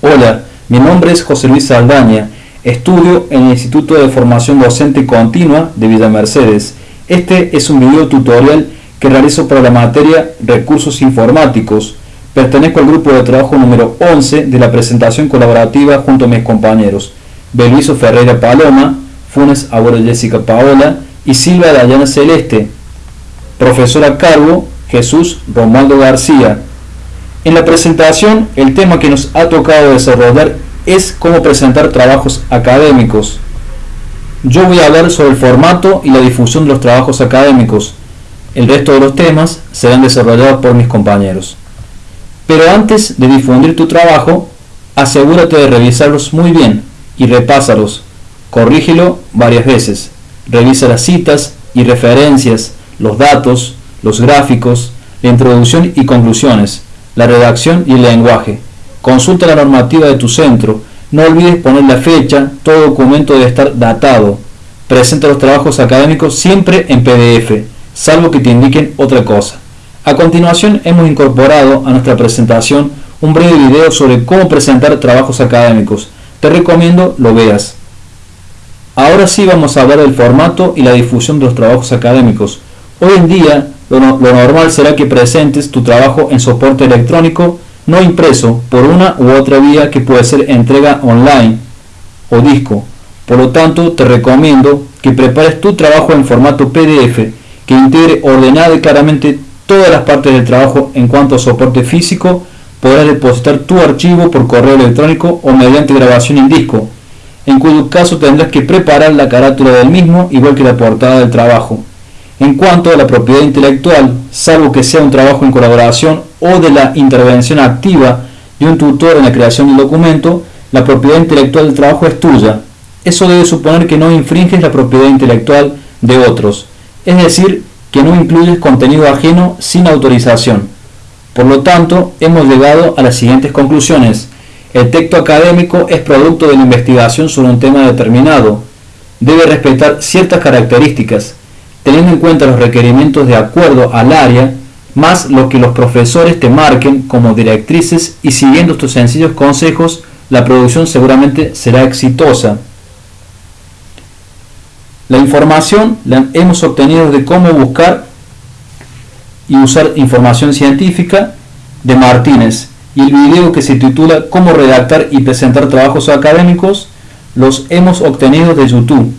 Hola, mi nombre es José Luis Saldaña. Estudio en el Instituto de Formación Docente Continua de Villa Mercedes. Este es un video tutorial que realizo para la materia Recursos Informáticos. Pertenezco al grupo de trabajo número 11 de la presentación colaborativa junto a mis compañeros Beluiso Ferreira Paloma, Funes Abuelo Jessica Paola y Silva Dayana Celeste. Profesora cargo Jesús Romualdo García. En la presentación, el tema que nos ha tocado desarrollar es cómo presentar trabajos académicos. Yo voy a hablar sobre el formato y la difusión de los trabajos académicos. El resto de los temas serán desarrollados por mis compañeros. Pero antes de difundir tu trabajo, asegúrate de revisarlos muy bien y repásalos. Corrígelo varias veces. Revisa las citas y referencias, los datos, los gráficos, la introducción y conclusiones la redacción y el lenguaje. Consulta la normativa de tu centro. No olvides poner la fecha, todo documento debe estar datado. Presenta los trabajos académicos siempre en PDF, salvo que te indiquen otra cosa. A continuación hemos incorporado a nuestra presentación un breve video sobre cómo presentar trabajos académicos. Te recomiendo lo veas. Ahora sí vamos a hablar del formato y la difusión de los trabajos académicos. Hoy en día lo, normal será que presentes tu trabajo en soporte electrónico no impreso por una u otra vía que puede ser entrega online o disco. Por lo tanto, te recomiendo que prepares tu trabajo en formato PDF que integre ordenada y claramente todas las partes del trabajo en cuanto a soporte físico. Podrás depositar tu archivo por correo electrónico o mediante grabación en disco, en cuyo caso tendrás que preparar la carátula del mismo igual que la portada del trabajo. En cuanto a la propiedad intelectual, salvo que sea un trabajo en colaboración o de la intervención activa de un tutor en la creación del documento, la propiedad intelectual del trabajo es tuya. Eso debe suponer que no infringes la propiedad intelectual de otros, es decir, que no incluyes contenido ajeno sin autorización. Por lo tanto, hemos llegado a las siguientes conclusiones. El texto académico es producto de la investigación sobre un tema determinado. Debe respetar ciertas características, teniendo en cuenta los requerimientos de acuerdo al área, más lo que los profesores te marquen como directrices y siguiendo estos sencillos consejos, la producción seguramente será exitosa. La información la hemos obtenido de cómo buscar y usar información científica de Martínez y el video que se titula Cómo redactar y presentar trabajos académicos los hemos obtenido de YouTube